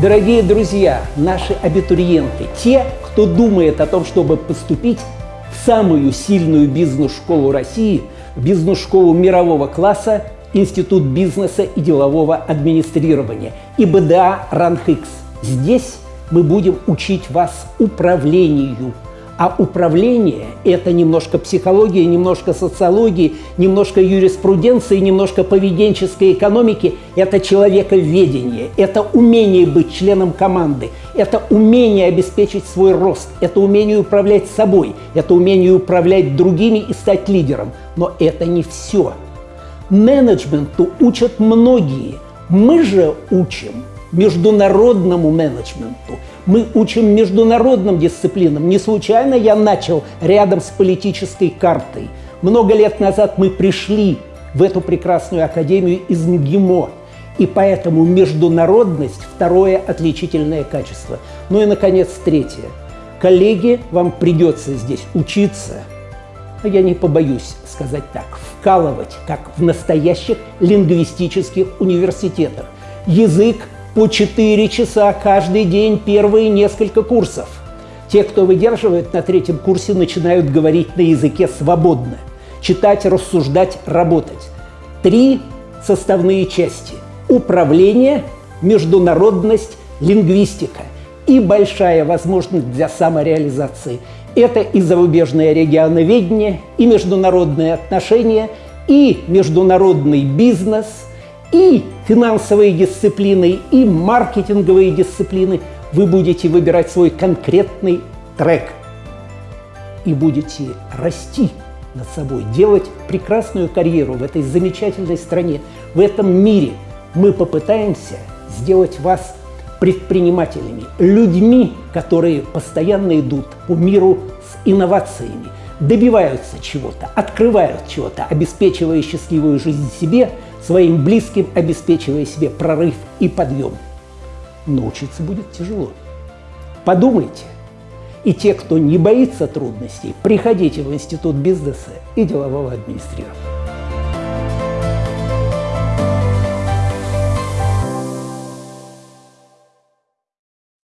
Дорогие друзья, наши абитуриенты, те, кто думает о том, чтобы поступить в самую сильную бизнес-школу России, бизнес-школу мирового класса, Институт бизнеса и делового администрирования, ИБДА РАНХИКС. Здесь мы будем учить вас управлению – а управление – это немножко психология, немножко социологии, немножко юриспруденции, немножко поведенческой экономики. Это человековедение, это умение быть членом команды, это умение обеспечить свой рост, это умение управлять собой, это умение управлять другими и стать лидером. Но это не все. Менеджменту учат многие. Мы же учим международному менеджменту. Мы учим международным дисциплинам. Не случайно я начал рядом с политической картой. Много лет назад мы пришли в эту прекрасную академию из МГИМО. И поэтому международность – второе отличительное качество. Ну и, наконец, третье. Коллеги, вам придется здесь учиться, а я не побоюсь сказать так, вкалывать, как в настоящих лингвистических университетах. Язык по 4 часа каждый день первые несколько курсов. Те, кто выдерживает на третьем курсе, начинают говорить на языке свободно. Читать, рассуждать, работать. Три составные части. Управление, международность, лингвистика. И большая возможность для самореализации. Это и зарубежное регионоведение, и международные отношения, и международный бизнес – и финансовые дисциплины, и маркетинговые дисциплины, вы будете выбирать свой конкретный трек и будете расти над собой, делать прекрасную карьеру в этой замечательной стране, в этом мире. Мы попытаемся сделать вас предпринимателями, людьми, которые постоянно идут по миру с инновациями, добиваются чего-то, открывают чего-то, обеспечивая счастливую жизнь себе – своим близким обеспечивая себе прорыв и подъем. Но учиться будет тяжело. Подумайте. И те, кто не боится трудностей, приходите в Институт бизнеса и делового администрирования.